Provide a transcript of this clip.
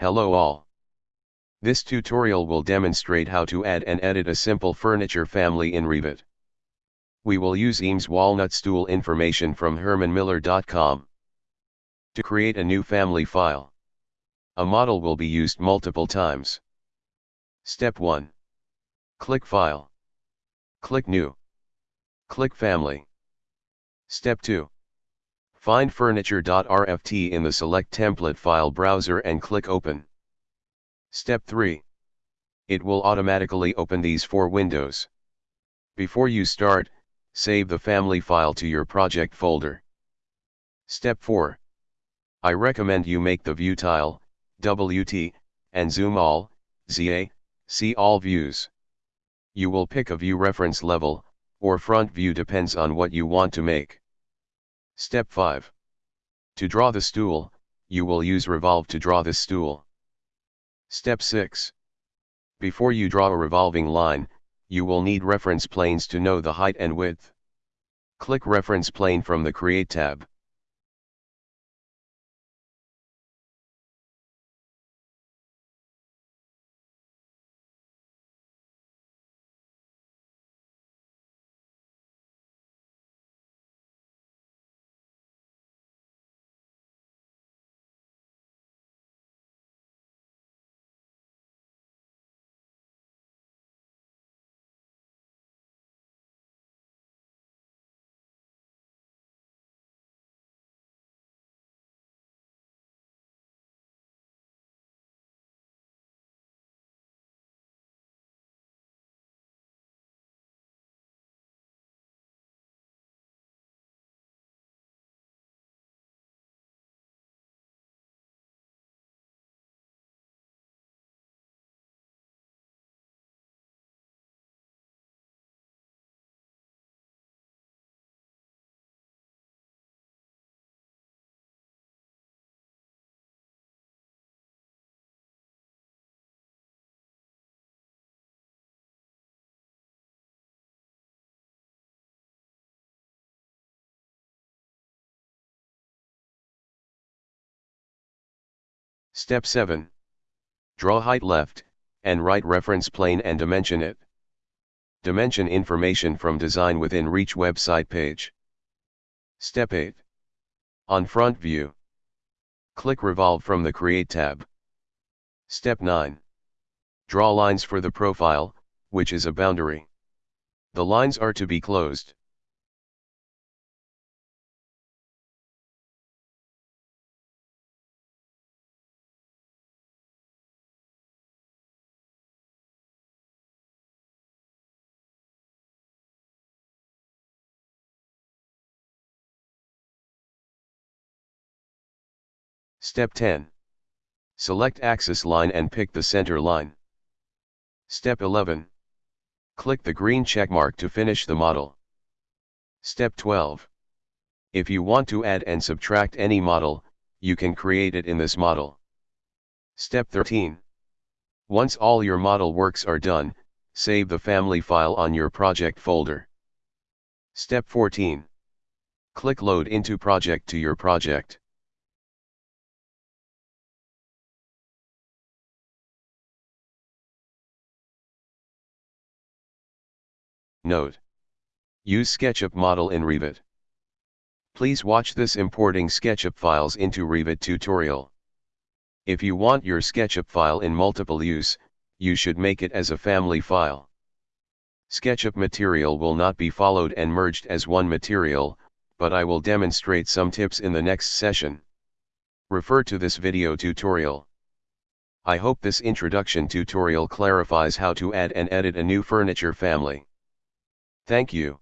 Hello all. This tutorial will demonstrate how to add and edit a simple furniture family in Revit. We will use Eames walnut stool information from hermanmiller.com. To create a new family file. A model will be used multiple times. Step 1. Click File. Click New. Click Family. Step 2. Find furniture.rft in the Select Template file browser and click Open. Step 3. It will automatically open these four windows. Before you start, save the family file to your project folder. Step 4. I recommend you make the view tile, WT, and zoom all, ZA, see all views. You will pick a view reference level, or front view depends on what you want to make. Step 5. To draw the stool, you will use Revolve to draw this stool. Step 6. Before you draw a revolving line, you will need reference planes to know the height and width. Click Reference Plane from the Create tab. Step 7. Draw height left, and right reference plane and dimension it. Dimension information from Design Within Reach website page. Step 8. On front view. Click Revolve from the Create tab. Step 9. Draw lines for the profile, which is a boundary. The lines are to be closed. Step 10. Select axis line and pick the center line. Step 11. Click the green checkmark to finish the model. Step 12. If you want to add and subtract any model, you can create it in this model. Step 13. Once all your model works are done, save the family file on your project folder. Step 14. Click Load into project to your project. Note. Use SketchUp model in Revit. Please watch this importing SketchUp files into Revit tutorial. If you want your SketchUp file in multiple use, you should make it as a family file. SketchUp material will not be followed and merged as one material, but I will demonstrate some tips in the next session. Refer to this video tutorial. I hope this introduction tutorial clarifies how to add and edit a new furniture family. Thank you.